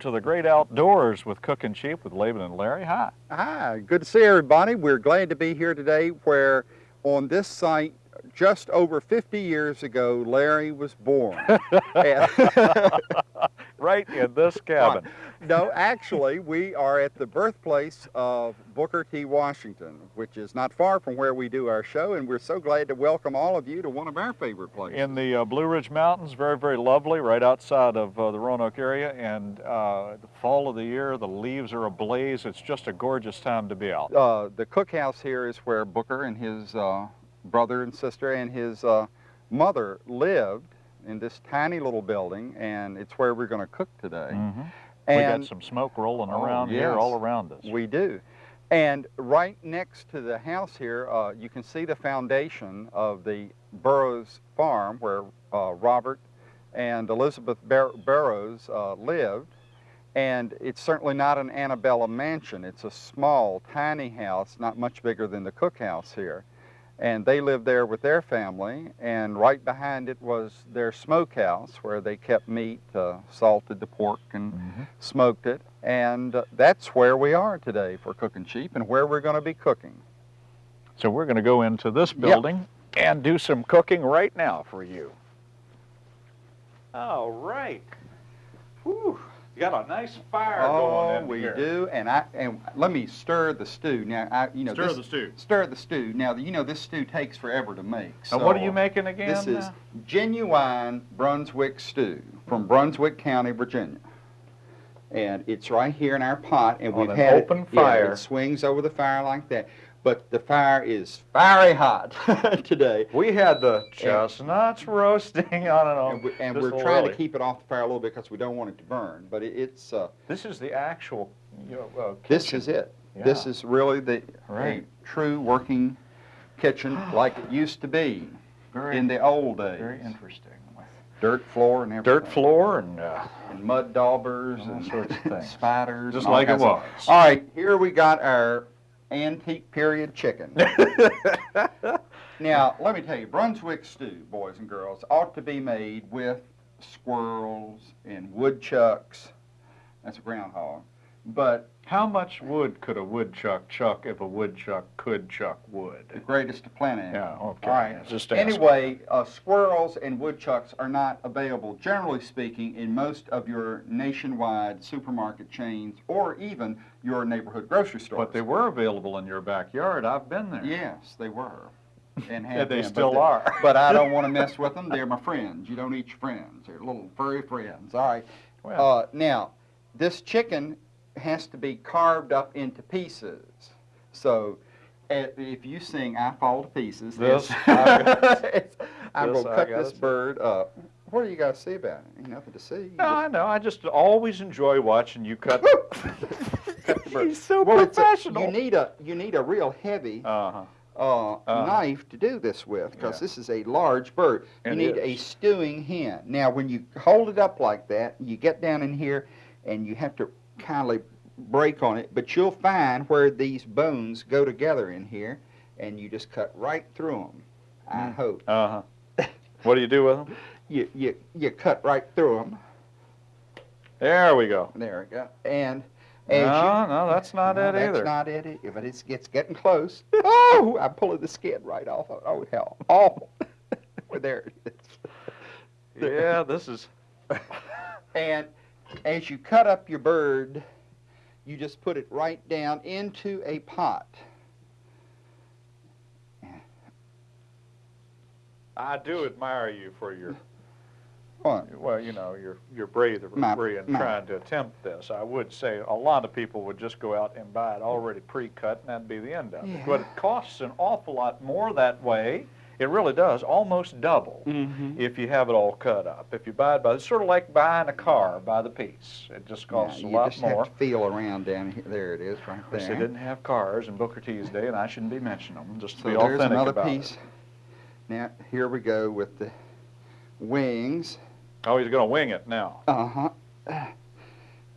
Welcome to the great outdoors with Cooking Cheap with Laban and Larry. Hi. Hi, good to see everybody. We're glad to be here today where on this site just over 50 years ago, Larry was born. right in this cabin. No, actually, we are at the birthplace of Booker T. Washington, which is not far from where we do our show, and we're so glad to welcome all of you to one of our favorite places. In the uh, Blue Ridge Mountains, very, very lovely, right outside of uh, the Roanoke area, and uh, the fall of the year, the leaves are ablaze. It's just a gorgeous time to be out. Uh, the cookhouse here is where Booker and his uh, brother and sister and his uh, mother lived in this tiny little building, and it's where we're going to cook today. Mm -hmm. And, we got some smoke rolling oh, around yes, here, all around us. We do. And right next to the house here, uh, you can see the foundation of the Burroughs farm where uh, Robert and Elizabeth Bar Burroughs uh, lived. And it's certainly not an antebellum mansion. It's a small, tiny house, not much bigger than the cookhouse here and they lived there with their family and right behind it was their smokehouse where they kept meat uh, salted the pork and mm -hmm. smoked it and uh, that's where we are today for cooking cheap and where we're going to be cooking so we're going to go into this building yep. and do some cooking right now for you all right Whew. You got a nice fire oh, going in we here. do, and I and let me stir the stew now. I you know stir this, the stew. Stir the stew. Now you know this stew takes forever to make. So what are you making again? This now? is uh? genuine Brunswick stew from Brunswick County, Virginia, and it's right here in our pot, and On we've had open it, fire. Yeah, it swings over the fire like that but the fire is fiery hot today. We had the chestnuts and, roasting on and on. And, we, and we're trying to keep it off the fire a little bit because we don't want it to burn. But it, it's. Uh, this is the actual. You know, uh, this is it. Yeah. This is really the right. true working kitchen like it used to be very, in the old days. Very interesting. Dirt floor and everything. Dirt floor and, uh, and mud daubers and sorts of things. spiders. Just like it was. All right, here we got our antique period chicken. now, let me tell you, Brunswick stew, boys and girls, ought to be made with squirrels and woodchucks. That's a groundhog. But how much wood could a woodchuck chuck if a woodchuck could chuck wood? The greatest of plenty. Yeah, okay. All right. Just anyway, uh, squirrels and woodchucks are not available, generally speaking, in most of your nationwide supermarket chains or even your neighborhood grocery stores. But they were available in your backyard. I've been there. Yes, they were. And yeah, they been, still but are. but I don't want to mess with them. They're my friends. You don't eat your friends. They're little furry friends. All right. Well. Uh, now, this chicken has to be carved up into pieces. So if you sing I Fall to Pieces, this, I'm going to cut this bird up. What do you got to see about it? Ain't nothing to see. No, I know. I just always enjoy watching you cut. cut the bird. He's so well, professional. A, you need a you need a real heavy uh-huh. uh, uh, knife to do this with because yeah. this is a large bird. You it need is. a stewing hen. Now, when you hold it up like that, you get down in here and you have to kindly break on it, but you'll find where these bones go together in here, and you just cut right through them. I Hmm. hope. Uh huh. what do you do with them? You you you cut right through them. There we go. There we go. And no, you, no, that's not no, it that's either. not it, but it's it's getting close. oh, I'm pulling the skin right off. Of, oh hell, awful. well, there it is. Yeah, this is. and as you cut up your bird, you just put it right down into a pot. I do admire you for your, what? well, you know, your your bravery My- in my- trying to attempt this. I would say a lot of people would just go out and buy it already pre-cut, and that'd be the end of it. But it costs an awful lot more that way. It really does, almost double Mm-hmm. if you have it all cut up. If you buy it by, it's sort of like buying a car by the piece. It just costs yeah, a you lot just more. to feel around down here. There it is, right there. they didn't have cars in Booker T's day, and I shouldn't be mentioning them, just to so be there's authentic another about piece. it. Now here we go with the wings. Oh, he's going to wing it now. Uh huh.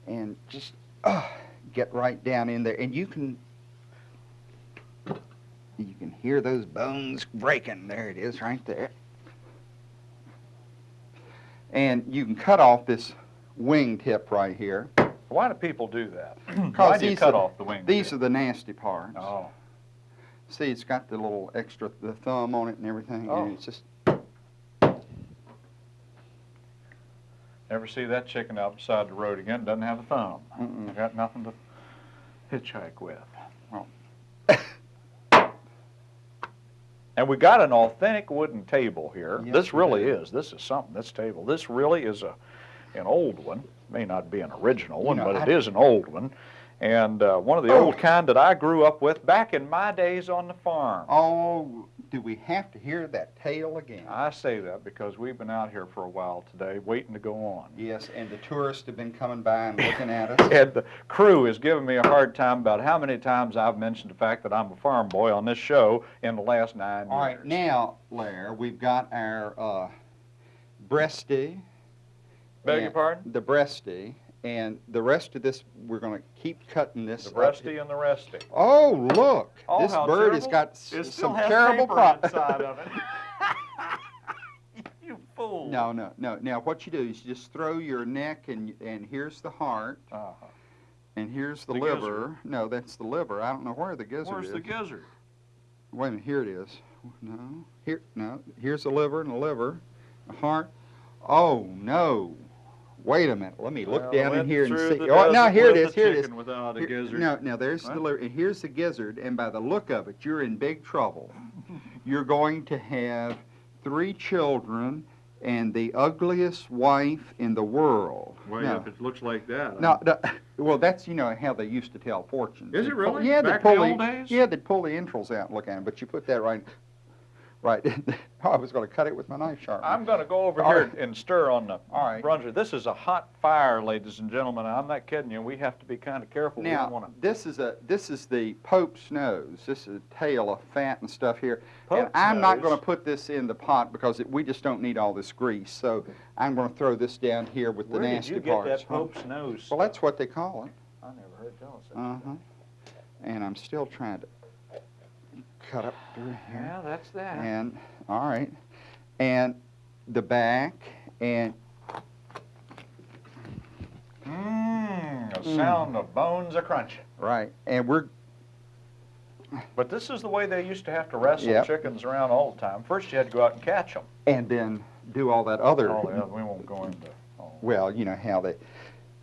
And just uh, get right down in there, and you can you can hear those bones breaking. There it is, right there. And you can cut off this wingtip right here. Why do people do that? Why do you cut are- off the wing? These are the nasty parts. Oh, See, it's got the little extra, the thumb on it and everything, Oh. and it's just, never see that chicken out beside the road again. Doesn't have a thumb. Mm-mm. I got nothing to hitchhike with. Well. And we got an authentic wooden table here. This really is. This is something. This table. This really is a an old one. May not be an original one, know, but I- it is an old one. And uh, one of the Oh. old kind that I grew up with back in my days on the farm. oh, do we have to hear that tale again? I say that because we've been out here for a while today, waiting to go on. Yes, and the tourists have been coming by and looking at us. And the crew is giving me a hard time about how many times I've mentioned the fact that I'm a farm boy on this show in the last nine All years. right, now, Lair, we've got our uh, breasty. Beg your pardon? The breasty, and the rest of this, we're going to keep cutting this. The breasty and the resty. Oh, look! Oh, this bird has got It some terrible paper pro- inside of it. you fool. No, no, no. Now, what you do is you just throw your neck, and and here's the heart, Uh-huh. and here's the, The liver. gizzard. No, that's the liver. I don't know where the gizzard Where's is. Where's the gizzard? Wait a minute, here it is. No, here, no. Here's the liver and the liver, the heart. Oh no! Wait a minute. Let me look Well, down in here and see. Oh, no, desert here it is. Here it is. Without Here- gizzard. No, now there's What? the and here's the gizzard, and by the look of it, you're in big trouble. You're going to have three children and the ugliest wife in the world. Well, Now- if it looks like that. no, well, that's you know how they used to tell fortunes. Is They'd it pull- really? Yeah, Back they'd in pull the old days? Yeah, they'd pull the entrails out and look at them, but you put that right, right. oh, I was going to cut it with my knife sharpener. I'm going to go over All here right. and stir on the All right. plunger. This is a hot fire, ladies and gentlemen. I'm not kidding you. We have to be kind of careful. Now, want to. this is a this is the Pope's nose. This is a tail of fat and stuff here. and Pope's I'm not going to put this in the pot because it, we just don't need all this grease. So I'm going to throw this down here with the nasty parts. Where did you get that huh? Pope's nose? Well, that's what they call it. I never heard tell us that. Uh huh. And I'm still trying to cut up through here. Yeah, that's that. And all right, and the back and Mmm, the Mm. sound of bones a crunching. right, and we're But this is the way they used to have to wrestle Yep. chickens around all the time. First, you had to go out and catch them. and then do all that other. Oh, yeah, we won't go into. Oh. Well, you know how they.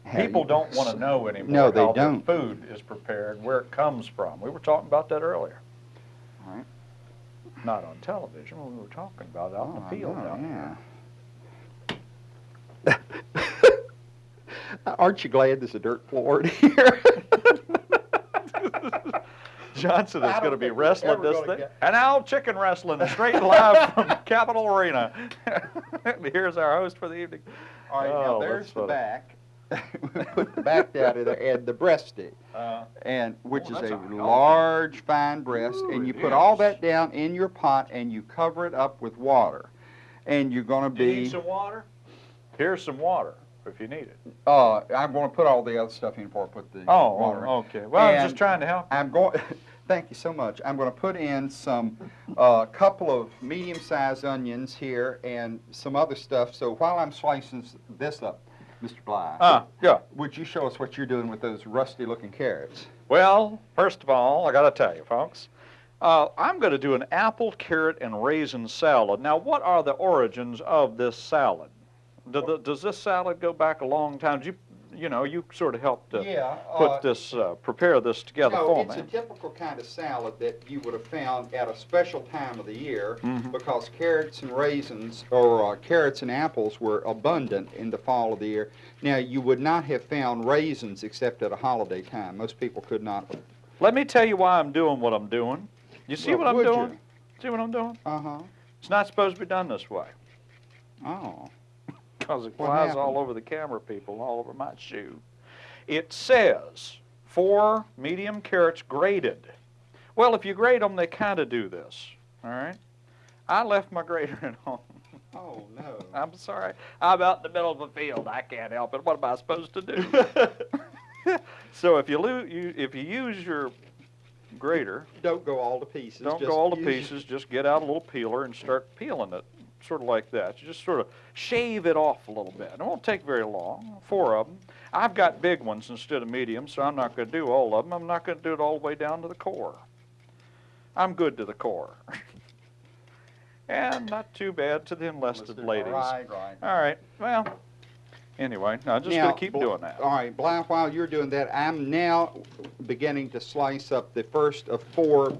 how People you- don't want to know anymore No, they how don't. the food is prepared, where it comes from. We were talking about that earlier. All right. Not on television, but we were talking about it out in Oh, the field know, down yeah. there. Aren't you glad there's a dirt floor in here? Johnson is going to be wrestling this thing. get- And now chicken wrestling straight live from Capitol Arena. Here's our host for the evening. All right, Oh, now there's the funny. back. We put the back down in there and the breasty, Uh, and which Oh, is a a healthy- large, fine breast, Ooh, and you it put all that down in your pot and you cover it up with water, and you're going to be. you need some water? Here's some water if you need it. Uh, I'm going to put all the other stuff in before I put the Oh, water. oh, okay. Well, I'm just trying to help. I'm going. Thank you so much. I'm going to put in some, a couple of medium-sized onions here and some other stuff. So while I'm slicing this up, Mr. Bly, Ah, yeah. would you show us what you're doing with those rusty-looking carrots? Well, first of all, I got to tell you, folks, uh, I'm going to do an apple, carrot, and raisin salad. Now, what are the origins of this salad? Do the, does this salad go back a long time? Did you, you know, you sort of helped uh, yeah. put this, uh, prepare this together no, for it's me. a typical kind of salad that you would have found at a special time of the year Mhm. because carrots and raisins, or uh, carrots and apples, were abundant in the fall of the year. Now, you would not have found raisins except at a holiday time. Most people could not. Let me tell you why I'm doing what I'm doing. You see Well, what I'm would you? doing? See what I'm doing? Uh huh. It's not supposed to be done this way Oh. Because it What flies all over the camera people, all over my shoe. It says four medium carrots grated. Well, if you grate them, they kind of do this. All right. I left my grater at home. Oh no. I'm sorry. I'm out in the middle of a field. I can't help it. What am I supposed to do? so if you, lo- you if you use your grater, Don't go all to pieces. don't go all to pieces. Just get out a little peeler and start peeling it. Sort of like that. You just sort of shave it off a little bit. It won't take very long, four of them. I've got big ones instead of medium, so I'm not going to do all of them. I'm not going to do it all the way down to the core. I'm good to the core. and not too bad to the enlisted ladies. Right, right. All right, well, anyway, I'm just going to keep doing that. All right, while you're doing that, I'm now beginning to slice up the first of four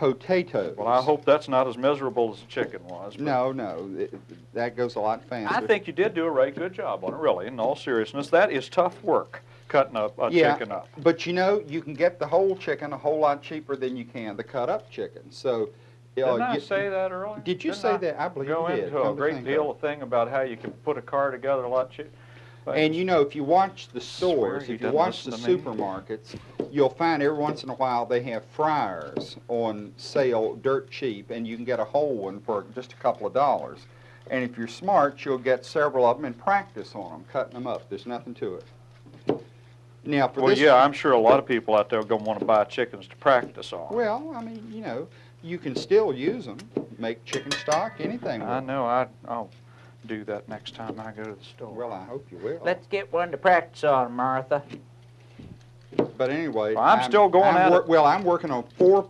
potatoes. Well, I hope that's not as miserable as the chicken was. No, no, it- that goes a lot faster. I think you did do a right good job on it, really, in all seriousness. That is tough work, cutting a, a Yeah. chicken up. But you know, you can get the whole chicken a whole lot cheaper than you can the cut-up chicken. So, uh, Didn't I you- say that earlier? Did you Didn't say I that? I believe Go you did. into a come great deal of of thing about how you can put a car together a lot cheaper. And you know, if you watch the stores, if you watch the listen to me. supermarkets, you'll find every once in a while they have fryers on sale, dirt cheap, and you can get a whole one for just a couple of dollars. And if you're smart, you'll get several of them and practice on them, cutting them up. There's nothing to it. Now, for Well, yeah, I'm sure a lot of people out there are going to want to buy chickens to practice on. well, I mean, you know, you can still use them, make chicken stock, anything. I know, I, I'll do that next time I go to the store. Well, I hope you will. Let's get one to practice on, Martha. But anyway, Well, I'm still going I'm at it. Well, I'm working on four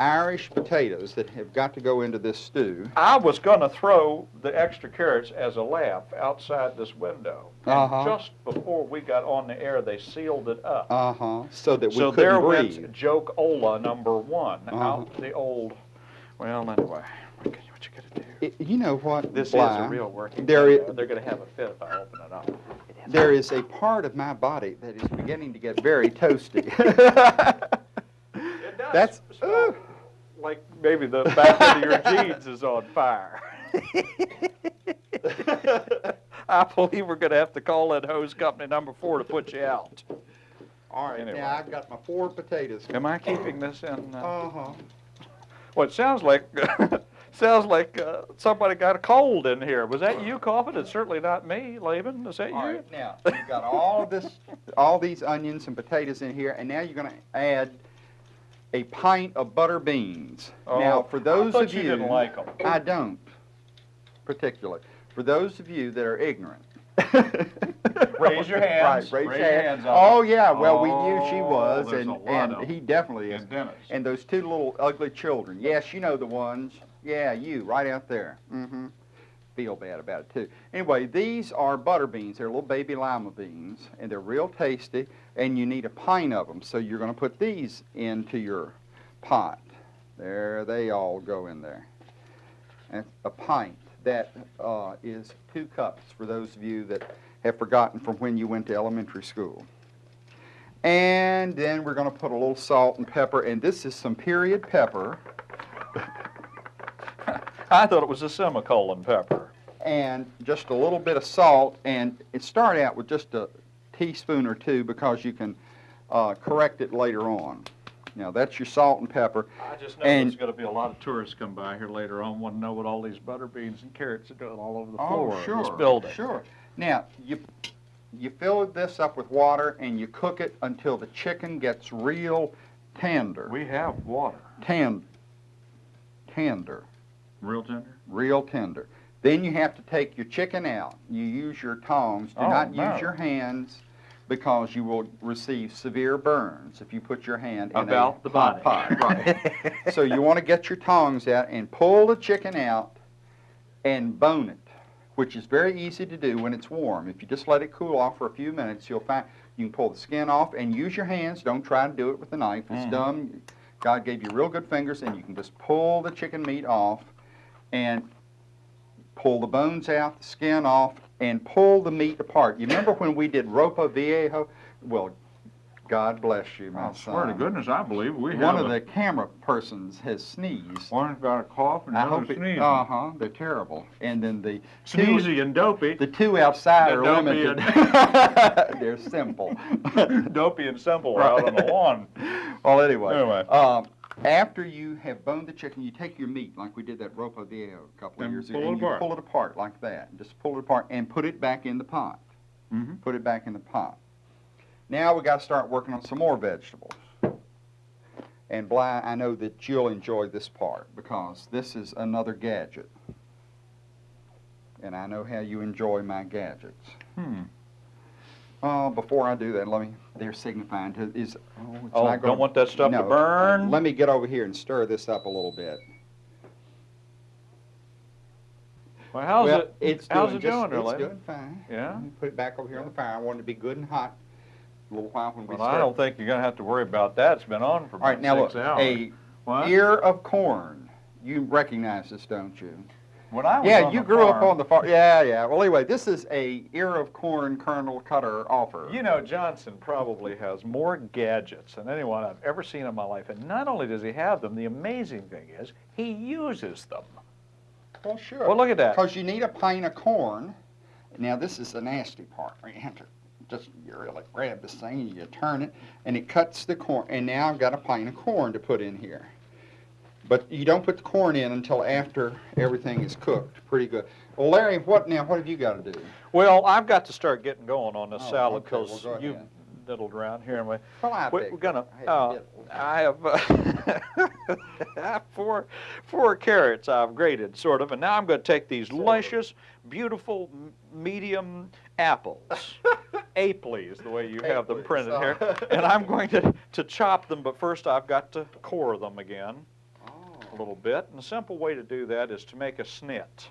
Irish potatoes that have got to go into this stew. I was going to throw the extra carrots as a laugh outside this window. And Uh-huh. just before we got on the air, they sealed it up. Uh huh. So that we so couldn't there breathe. went Joke Ola number one Uh-huh. out the old. Well, anyway, what can you, what you gonna do? I- you know what? This Bly? is a real working. there thing, i- though. They're gonna have a fit if I open it up. There is a part of my body that is beginning to get very toasty. It does. That's- smell like maybe the back of your jeans is on fire. I believe we're gonna have to call that hose company number four to put you out. All right. Anyway. Now I've got my four potatoes. Am I keeping this in? Uh, Uh huh. well, it sounds like sounds like uh, somebody got a cold in here. Was that you coughing? It's certainly not me, Laban. Is that All you? right. Now you've got all of this, all these onions and potatoes in here, and now you're going to add a pint of butter beans. now, for those Oh, I thought of you you, didn't like them. I don't, particularly. For those of you that are ignorant. Raise your hands. Right, raise, Raise your hands. Oh, yeah, well, we knew she Oh, was, and, and he definitely is. And Dennis. And those two little ugly children. Yes, you know the ones. Yeah, you, right out there. Mm-hmm. Feel bad about it, too. Anyway, these are butter beans. They're little baby lima beans, and they're real tasty, and you need a pint of them. So you're going to put these into your pot. There they all go in there. And a pint. That uh, is two cups for those of you that have forgotten from when you went to elementary school. And then we're going to put a little salt and pepper, and this is some period pepper, I thought it was a semicolon pepper. and just a little bit of salt, and it start out with just a teaspoon or two because you can uh, correct it later on. Now that's your salt and pepper. I just know And- there's going to be a lot of tourists come by here later on, want to know what all these butter beans and carrots are doing all over the floor of this building. Oh, sure. Now you you fill this up with water and you cook it until the chicken gets real tender. We have water. Tend, tender. Real tender? real tender. Then you have to take your chicken out. You use your tongs. Do Oh, not no. use your hands because you will receive severe burns if you put your hand in About the body. pot. Right. so you want to get your tongs out and pull the chicken out and bone it, which is very easy to do when it's warm. If you just let it cool off for a few minutes, you'll find you can pull the skin off and use your hands. Don't try to do it with a knife. It's Mhm. dumb. God gave you real good fingers, and you can just pull the chicken meat off and pull the bones out, the skin off, and pull the meat apart. You remember when we did ropa viejo? Well, God bless you, my I swear to goodness, I believe we One of a, the camera persons has sneezed. one's got a cough and I the hope other's it, sneezing. uh-huh, they're terrible. And then the two, Sneezy and dopey. the two outside The are dopey limited. they're simple. dopey and simple are out on the lawn. Well, anyway, Anyway. um, after you have boned the chicken, you take your meat like we did that ropa viejo a couple of And years ago, and you apart. pull it apart like that. Just pull it apart and put it back in the pot. Mm-hmm. Put it back in the pot. Now we got to start working on some more vegetables. And Bly, I know that you'll enjoy this part because this is another gadget. and I know how you enjoy my gadgets. Hmm. Uh, before I do that, let me, they're signifying to, is, oh, it's Oh, not don't want that stuff to no, burn? Let me get over here and stir this up a little bit. Well, how's Well, it, It's how's doing it just- doing there, It's doing fine. Yeah? Let me Put it back over here on the fire. I want it to be good and hot a little while when we Well, start. I don't think you're gonna have to worry about that. It's been on for All right, about now look, six hours. a What? ear of corn. You recognize this, don't you? When I was Yeah, you grew up on the farm. Yeah, yeah. Well, anyway, this is a ear of corn kernel cutter offer. You know, Johnson probably has more gadgets than anyone I've ever seen in my life. And not only does he have them, the amazing thing is he uses them. well, sure. Well, look at that. Because you need a pint of corn. Now, this is the nasty part. You have to just you really grab this thing and you turn it, and it cuts the corn. And now I've got a pint of corn to put in here. But you don't put the corn in until after everything is cooked. Pretty good. Well, Larry, what now? What have you got to do? Well, I've got to start getting going on this Oh, salad okay, well, because you diddled around here. And we, well, I we, we're gonna. I Uh, I have uh, four four carrots I've grated, sort of, and now I'm going to take these luscious, beautiful, medium apples. Apley is the way you have them printed here, and I'm going to to chop them. But first, I've got to core them again a little bit. And the simple way to do that is to make a snit,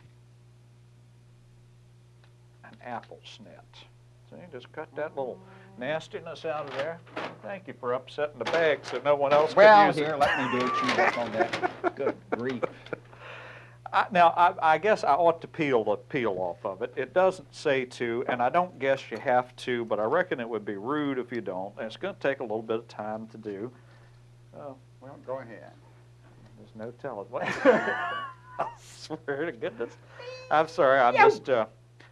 an apple snit. See, just cut that little nastiness out of there. Thank you for upsetting the bag so no one else Well, could use here, it. let me do it. You work on that. Good grief. I, now, I, I guess I ought to peel the peel off of it. It doesn't say to, and I don't guess you have to, but I reckon it would be rude if you don't. And it's going to take a little bit of time to do. Oh, Well, go ahead. There's no telling what. I swear to goodness. I'm sorry. I'm just uh,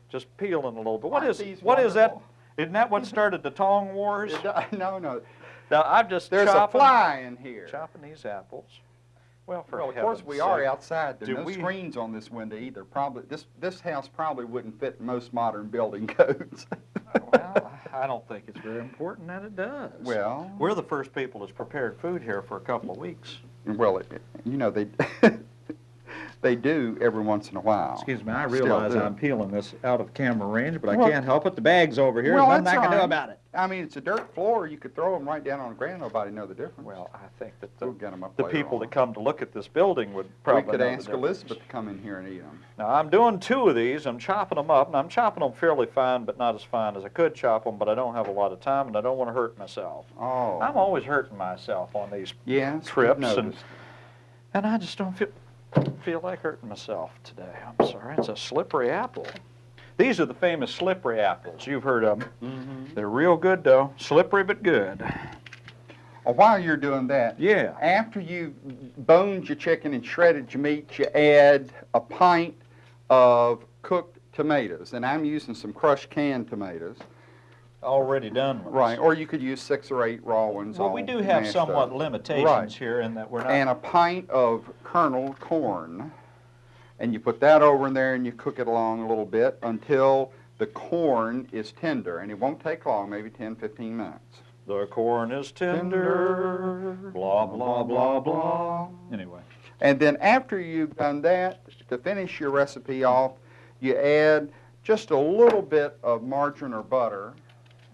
just peeling a little bit. What Aren't is these what is that? Isn't that what started the tong wars? No, no. Now I'm just There's a chopping, fly in here. chopping these apples. Well, for Well, of course, we are outside. There are no we- screens on this window either. Probably, this, this house probably wouldn't fit most modern building codes. well, I don't think it's very important that it does. Well, we're the first people that's prepared food here for a couple of weeks. well, it- you know, they, they do every once in a while. Excuse me, I realize. I'm peeling this out of camera range, but I Well- can't help it. The bag's over here. Well, There's nothing that's I can do all right. about it. I mean, it's a dirt floor. You could throw them right down on the ground. Nobody know the difference. Well, I think that we'll the, get them up the people on. that come to look at this building would probably We probably could know ask difference. Elizabeth to come in here and eat them. Now, I'm doing two of these. I'm chopping them up, and I'm chopping them fairly fine, but not as fine as I could chop them, but I don't have a lot of time, and I don't want to hurt myself. Oh. I'm always hurting myself on these, yes, trips and- noticed. and I just don't feel, feel like hurting myself today. I'm sorry. It's a slippery apple. These are the famous slippery apples. You've heard of them. Mhm. They're real good, though. Slippery, but good. Well, while you're doing that, Yeah. after you boned your chicken and shredded your meat, you add a pint of cooked tomatoes, and I'm using some crushed canned tomatoes. Already done ones. Right, or you could use six or eight raw ones. Well, we do have somewhat up. limitations Right. here in that we're not. And a pint of kernel corn, and you put that over in there and you cook it along a little bit until the corn is tender, and it won't take long, maybe 10, 15 minutes. the corn is tender. Blah, blah, blah, blah. Anyway. And then after you've done that, to finish your recipe off, you add just a little bit of margarine or butter.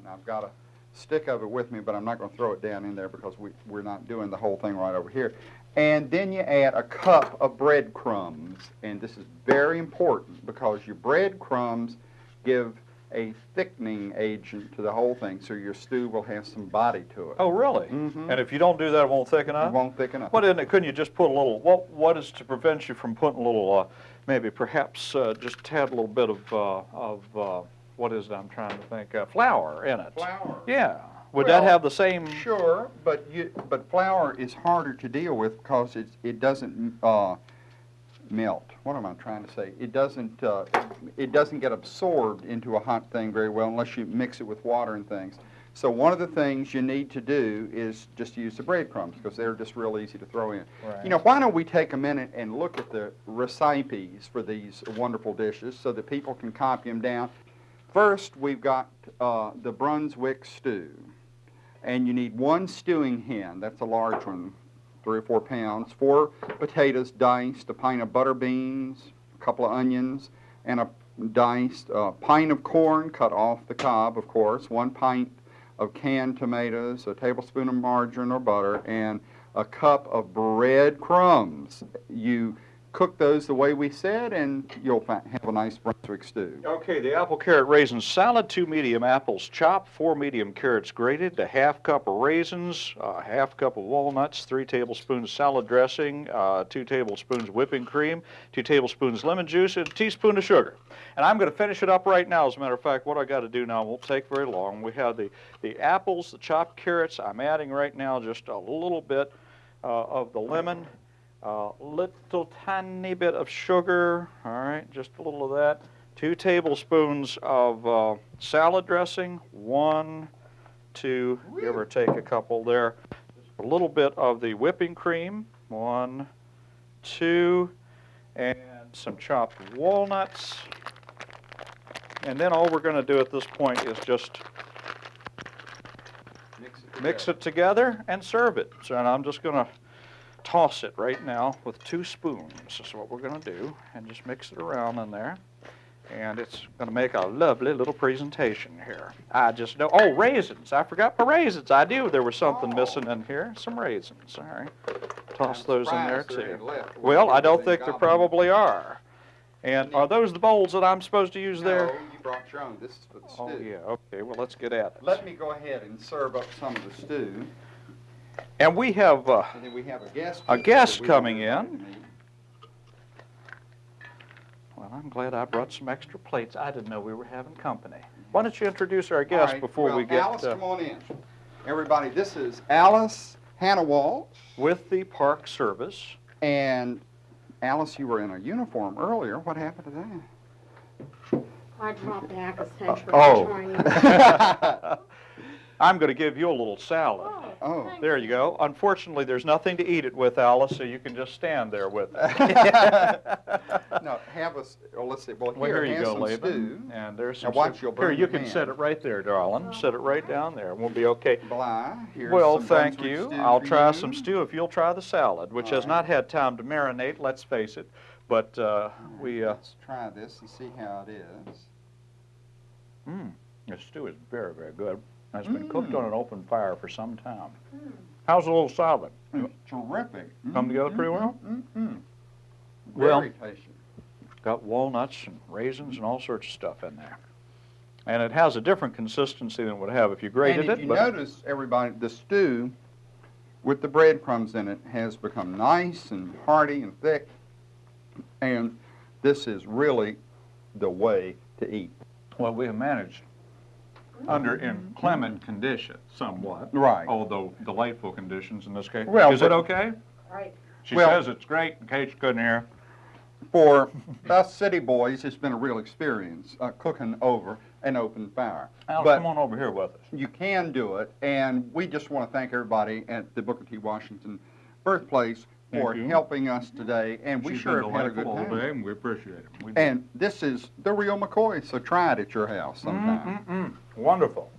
And I've got a stick of it with me, but I'm not going to throw it down in there because we, we're not doing the whole thing right over here. And then you add a cup of breadcrumbs. And this is very important because your breadcrumbs give a thickening agent to the whole thing, so your stew will have some body to it. Oh, really? Mhm. And if you don't do that, it won't thicken up. It won't thicken up. What isn't it? Couldn't you just put a little, what, what is to prevent you from putting a little, uh, maybe perhaps uh, just a little bit of, uh, of uh, what is it I'm trying to think, uh, flour in it? Flour. Yeah. Would that have the same? Sure, but you, but flour is harder to deal with because it's, it doesn't, uh, melt. What am I trying to say? It doesn't, uh, it doesn't get absorbed into a hot thing very well unless you mix it with water and things. So one of the things you need to do is just use the breadcrumbs because they're just real easy to throw in. Right. You know, why don't we take a minute and look at the recipes for these wonderful dishes so that people can copy them down? First, we've got uh, the Brunswick stew. And you need one stewing hen, that's a large one, three or four pounds, four potatoes diced, a pint of butter beans, a couple of onions, and a diced, a pint of corn cut off the cob, of course, one pint of canned tomatoes, a tablespoon of margarine or butter, and a cup of bread crumbs. You cook those the way we said, and you'll have a nice Brunswick stew. Okay, the apple carrot raisin salad, two medium apples chopped, four medium carrots grated, a half cup of raisins, a half cup of walnuts, three tablespoons salad dressing, uh, two tablespoons whipping cream, two tablespoons lemon juice, and a teaspoon of sugar. And I'm going to finish it up right now. As a matter of fact, what I got to do now won't take very long. We have the, the apples, the chopped carrots. I'm adding right now just a little bit uh, of the lemon, a little tiny bit of sugar, all right, just a little of that. Two tablespoons of uh, salad dressing, one, two, give or take a couple there. A little bit of the whipping cream, one, two, and some chopped walnuts. And then all we're going to do at this point is just Mix it mix it together and serve it. So and I'm just going to toss it right now with two spoons. This is what we're going to do, and just mix it around in there. And it's going to make a lovely little presentation here. I just know. Oh, raisins! I forgot my raisins. I knew there was something Oh. missing in here. Some raisins. All right, toss I'm those in there too. left. Well, I don't think there probably are. And are those the bowls that I'm supposed to use there? No, you brought your own. This is for the oh, stew. Oh yeah. Okay. Well, let's get at it. Let me go ahead and serve up some of the stew. And we have. Uh, And then we have a guest. A visitor guest coming in. Well, I'm glad I brought some extra plates. I didn't know we were having company. Why don't you introduce our guest right, before well, we get Alice, uh, come on in. Everybody, this is Alice Hannah Walsh. with the Park Service? And Alice, you were in a uniform earlier. What happened to that? I dropped back a century oh. I'm going to give you a little salad. Oh. There you go. Unfortunately, there's nothing to eat it with, Alice, so you can just stand there with it. no, have us. Well, let's see. Well, Well, here, here you go, some Laban. And there's some Now some. watch, soup. you'll Here, you can hand. set it right there, darling. Set it right down there. We'll be okay. Bly. Here's Well, some thank you. I'll try you. some stew if you'll try the salad, which All has right. not had time to marinate, let's face it. But uh, we, uh, Let's try this and see how it is. Mmm, the stew is very, very good. It's been cooked Mm. on an open fire for some time. Mm. How's the little salad? It's terrific. Come together pretty well? Mm-hmm. Well- tasty. Got walnuts and raisins and all sorts of stuff in there. And it has a different consistency than it would have if you grated and if it. you notice, everybody, the stew with the breadcrumbs in it has become nice and hearty and thick. And this is really the way to eat. well, we have managed under inclement conditions somewhat. Right. although delightful conditions in this case. Well, is it but- okay? Right. She Well- says it's great. In case you couldn't hear. For us city boys, it's been a real experience uh, cooking over an open fire. Alice, But- come on over here with us. You can do it, and we just want to thank everybody at the Booker T. Washington birthplace for you. helping us today, and we She's sure been have had a good delightful all time. day, and we appreciate it. We- And this is the real McCoy, so try it at your house sometime. Mm-mm-mm. Wonderful.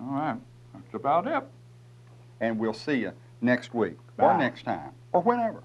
All right, that's about it. And we'll see you next week, or Bye. next time, or whenever.